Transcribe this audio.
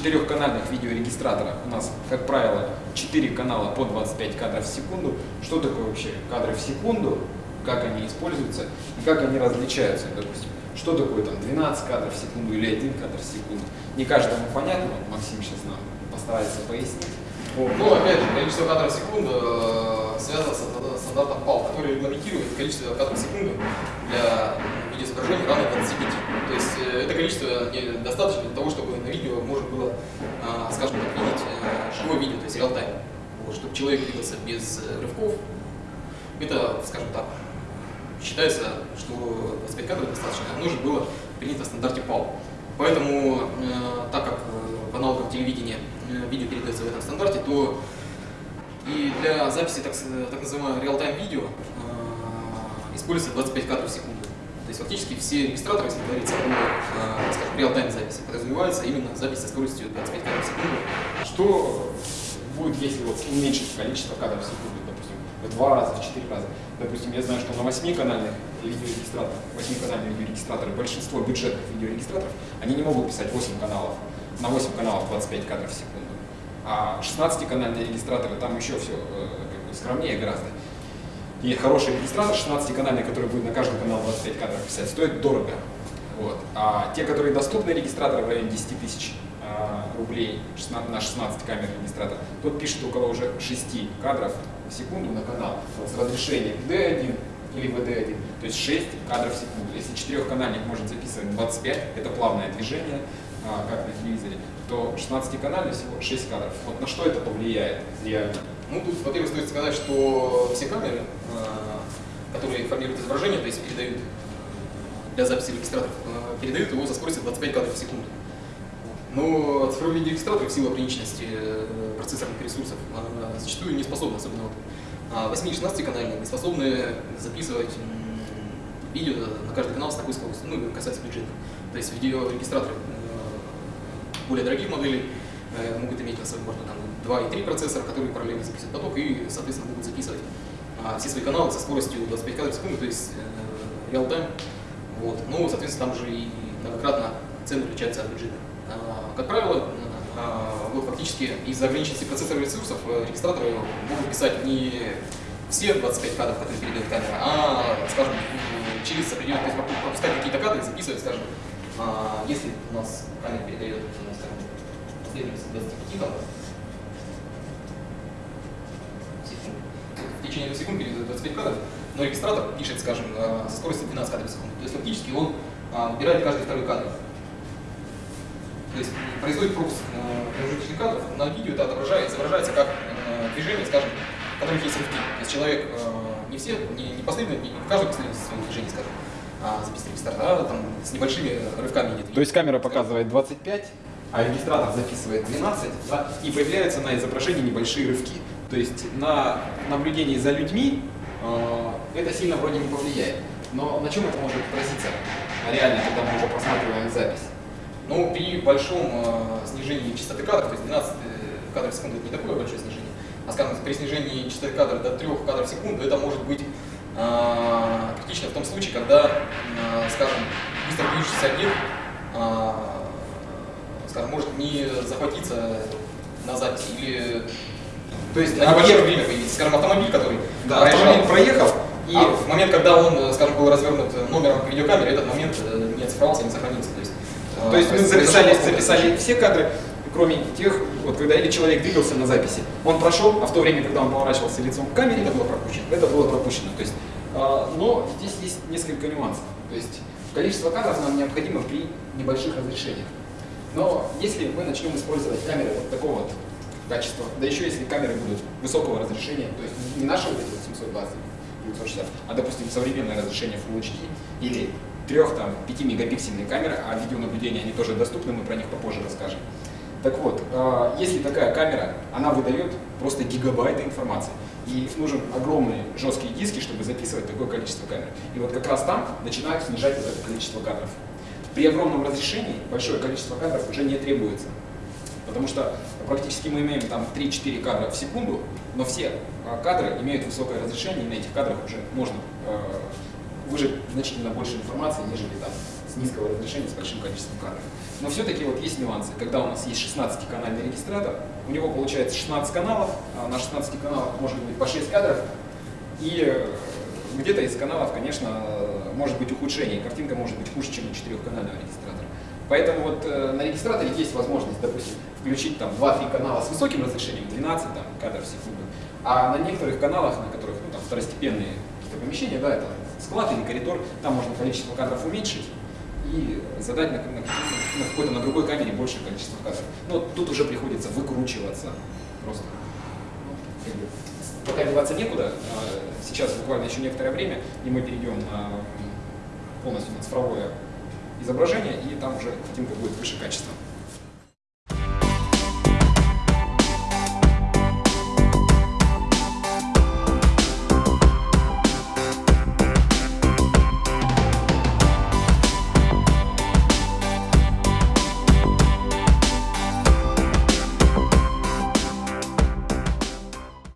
четырехканальных видеорегистраторах у нас, как правило, 4 канала по 25 кадров в секунду. Что такое вообще кадры в секунду, как они используются и как они различаются, допустим. Что такое там 12 кадров в секунду или 1 кадр в секунду. Не каждому понятно, Максим сейчас нам постарается пояснить. Ну, опять же, количество кадров в секунду э, связано с стандартом PAL, который регламентирует количество кадров в секунду для видеоизображения равно 25. То есть э, это количество недостаточно для того, чтобы на видео можно было, э, скажем так, видеть живое видео, то есть реал-тайм. Вот, чтобы человек двигался без рывков, это, скажем так, считается, что 25 кадров достаточно, нужно было принято в стандарте PAL. Поэтому, так как в аналогах телевидения Э, видео передается в этом стандарте, то и для записи так, так называемого реал-тайм видео э, используется 25 кадров в секунду. То есть фактически все регистраторы, если говорится о, э, скажем, реал-тайм записи, подразумевается именно запись со скоростью 25 кадров в секунду. Что будет, если вот уменьшить количество кадров в секунду, допустим, в два раза, в четыре раза? Допустим, я знаю, что на 8-канальных видеорегистраторах, 8-канальные видеорегистраторы, большинство бюджетных видеорегистраторов, они не могут писать 8 каналов на 8 каналов 25 кадров в секунду. А 16-канальные регистраторы, там еще все э, как бы, скромнее гораздо. И хороший регистратор 16-канальный, который будет на каждый канал 25 кадров писать, стоит дорого. Вот. А те, которые доступны регистраторы в районе 10 тысяч э, рублей 16, на 16 камер регистратор, тот пишет около уже 6 кадров в секунду на канал с разрешением D1 или VD1, то есть 6 кадров в секунду. Если четырехканальник может записывать 25, это плавное движение, а, как на телевизоре, то 16-канальный всего 6 кадров. Вот на что это повлияет реально? Ну, тут, во-первых, стоит сказать, что все камеры, а, которые формируют изображение, то есть передают для записи регистраторов, а, передают его со скоростью 25 кадров в секунду. Но цифровые видеорегистраторы в силу ограниченности э, процессорных ресурсов зачастую не способны, особенно вот, 8-16 канальные, не способны записывать видео на каждый канал с такой скоростью, ну, касается бюджета. То есть видеорегистраторы более дорогих моделей э, могут иметь на своем борту там, 2 и 3 процессора, которые параллельно записывают поток и, соответственно, могут записывать а, все свои каналы со скоростью 25 кадров в секунду, то есть э, реал-тайм. Вот. Ну, соответственно, там же и многократно цены отличаются от бюджета. А, как правило, а, вот фактически из-за ограниченности процессорных ресурсов э, регистраторы могут писать не все 25 кадров, которые передает камера, а, скажем, через определенные, то есть пропускать какие-то кадры, записывать, скажем, а, если у нас камера передает, ну, скажем, последовательность 25 там, секунд, в течение 2 секунд передает 25 кадров, но регистратор пишет, скажем, со скоростью 12 кадров в секунду. То есть фактически он а, выбирает каждый второй кадр. То есть производит пропуск промежуточных кадров, на видео это отображается, изображается как движение, скажем, которых есть рывки. То есть человек не все, не, не последовательно, не в каждой последовательности своих движений, скажем, записывать регистратор, а там с небольшими рывками. То есть камера показывает 25, а регистратор записывает 12, да, и появляются на изображении небольшие рывки. То есть на наблюдении за людьми э, это сильно вроде не повлияет. Но на чем это может отразиться реально, когда мы уже просматриваем запись? Ну, при большом э, снижении частоты кадров, то есть 12 э, кадров в секунду это не такое большое снижение, а скажем, при снижении частоты кадра до 3 кадров в секунду это может быть а, критично в том случае, когда, а, скажем, быстро движущийся объект, а, скажем, может не захватиться на записи или то есть на небольшое время появиться. Скажем, автомобиль, который да, проезжал, автомобиль проехал, и а в момент, когда он, скажем, был развернут номером к видеокамере, этот момент э, не оцифровался, не сохранился. То есть, то есть мы записали, записали все кадры, кроме тех, вот когда или человек двигался на записи, он прошел, а в то время, когда он поворачивался лицом к камере, это было пропущено. Это было пропущено. То есть, но здесь есть несколько нюансов. То есть количество кадров нам необходимо при небольших разрешениях. Но если мы начнем использовать камеры вот такого вот качества, да еще если камеры будут высокого разрешения, то есть не наши вот эти вот 720, 960, а допустим современное разрешение Full HD или 3-5 мегапиксельные камеры, а видеонаблюдение они тоже доступны, мы про них попозже расскажем. Так вот, а, если такая камера, она выдает просто гигабайты информации. И нужен огромные жесткие диски, чтобы записывать такое количество камер. И вот как раз там начинают снижать вот это количество кадров. При огромном разрешении большое количество кадров уже не требуется. Потому что практически мы имеем там 3-4 кадра в секунду, но все а, кадры имеют высокое разрешение, и на этих кадрах уже можно э, выжать значительно больше информации, нежели там с низкого разрешения, с большим количеством кадров. Но все-таки вот есть нюансы. Когда у нас есть 16-канальный регистратор, у него получается 16 каналов, а на 16 каналах может быть по 6 кадров, и э, где-то из каналов, конечно, может быть ухудшение, картинка может быть хуже, чем у четырехканального регистратора. Поэтому вот э, на регистраторе есть возможность, допустим, включить там 2-3 канала с высоким разрешением, 12 там, кадров в секунду, а на некоторых каналах, на которых ну, там, второстепенные какие-то помещения, да, это склад или коридор, там можно количество кадров уменьшить и задать на, на, на какой-то на другой камере большее количество кадров. Но тут уже приходится выкручиваться просто. Ну, пока деваться некуда, а сейчас буквально еще некоторое время, и мы перейдем на полностью на цифровое изображение, и там уже картинка будет выше качества.